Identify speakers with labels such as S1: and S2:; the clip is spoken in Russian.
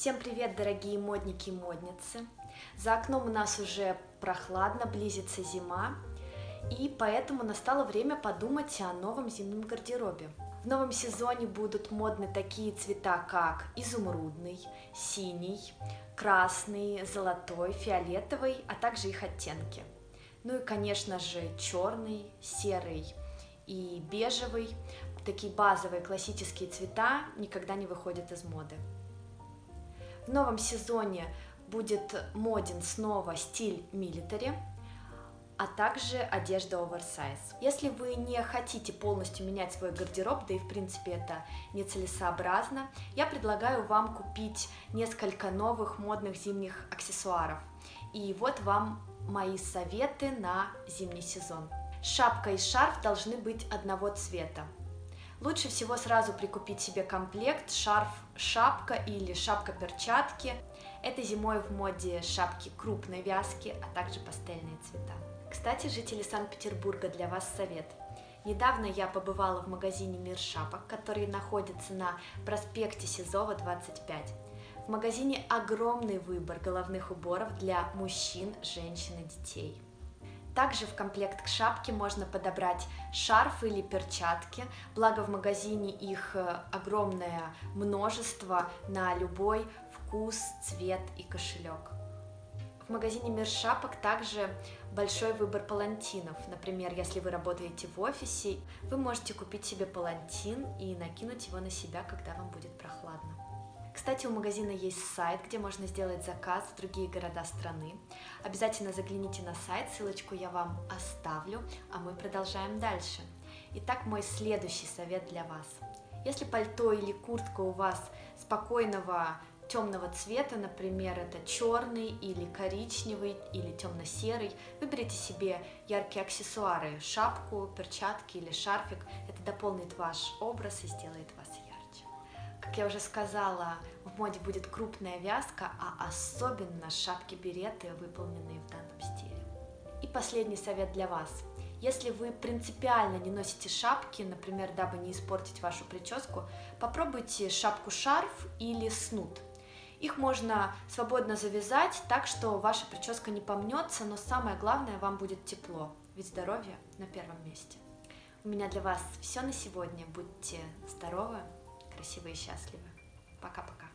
S1: Всем привет, дорогие модники и модницы! За окном у нас уже прохладно, близится зима, и поэтому настало время подумать о новом зимнем гардеробе. В новом сезоне будут модны такие цвета, как изумрудный, синий, красный, золотой, фиолетовый, а также их оттенки. Ну и, конечно же, черный, серый и бежевый. Такие базовые классические цвета никогда не выходят из моды. В новом сезоне будет моден снова стиль милитари, а также одежда оверсайз. Если вы не хотите полностью менять свой гардероб, да и в принципе это нецелесообразно, я предлагаю вам купить несколько новых модных зимних аксессуаров. И вот вам мои советы на зимний сезон. Шапка и шарф должны быть одного цвета. Лучше всего сразу прикупить себе комплект шарф-шапка или шапка-перчатки. Это зимой в моде шапки крупной вязки, а также пастельные цвета. Кстати, жители Санкт-Петербурга, для вас совет. Недавно я побывала в магазине «Мир шапок», который находится на проспекте Сизова, 25. В магазине огромный выбор головных уборов для мужчин, женщин и детей. Также в комплект к шапке можно подобрать шарф или перчатки, благо в магазине их э, огромное множество на любой вкус, цвет и кошелек. В магазине Мир шапок также большой выбор палантинов. Например, если вы работаете в офисе, вы можете купить себе палантин и накинуть его на себя, когда вам будет прохладно. Кстати, у магазина есть сайт, где можно сделать заказ в другие города страны. Обязательно загляните на сайт, ссылочку я вам оставлю, а мы продолжаем дальше. Итак, мой следующий совет для вас. Если пальто или куртка у вас спокойного темного цвета, например, это черный или коричневый или темно-серый, выберите себе яркие аксессуары, шапку, перчатки или шарфик. Это дополнит ваш образ и сделает вас. Как я уже сказала, в моде будет крупная вязка, а особенно шапки-береты, выполненные в данном стиле. И последний совет для вас. Если вы принципиально не носите шапки, например, дабы не испортить вашу прическу, попробуйте шапку-шарф или снуд. Их можно свободно завязать так, что ваша прическа не помнется, но самое главное, вам будет тепло, ведь здоровье на первом месте. У меня для вас все на сегодня. Будьте здоровы! Красивы и счастливы. Пока-пока.